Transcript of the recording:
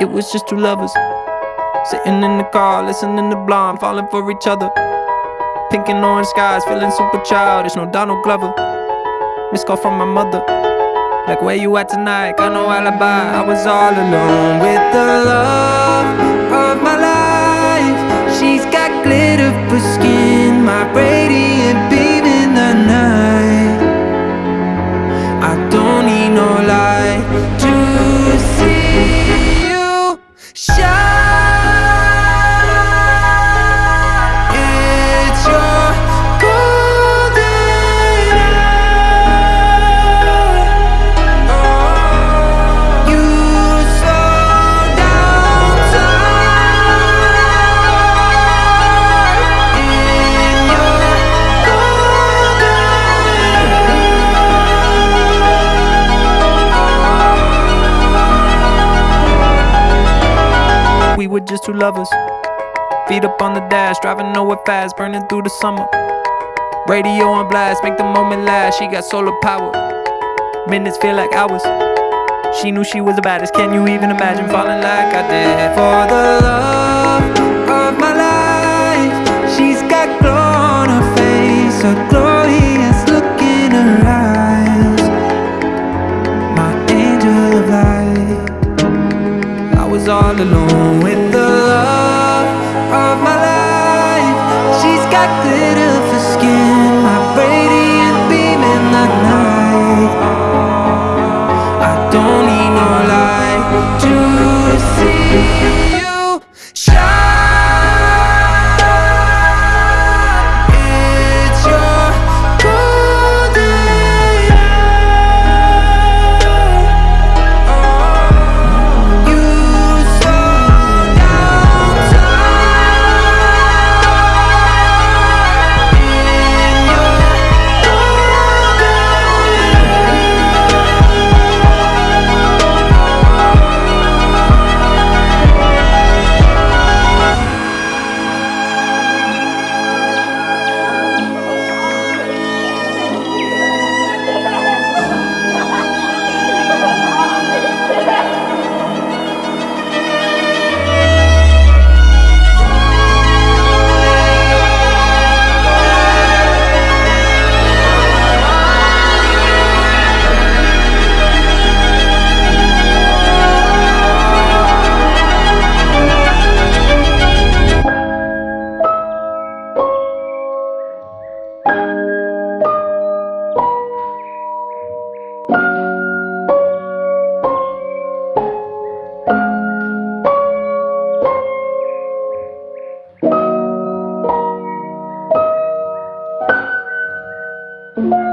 It was just two lovers Sitting in the car, listening to Blonde Falling for each other. Pink and orange skies, feeling super childish No Donald Glover. Missed call from my mother Like where you at tonight, got no alibi. I was all alone with the love of my life. She's got glitter for skin, just two lovers. Feet up on the dash, driving nowhere fast, burning through the summer. Radio on blast, make the moment last. She got solar power. Minutes feel like hours. She knew she was the baddest. Can you even imagine falling like I did? For the love of my life, she's got glow on her face, a glorious look in her eyes. My angel of light. I was all alone with got glitter for skin, thank you.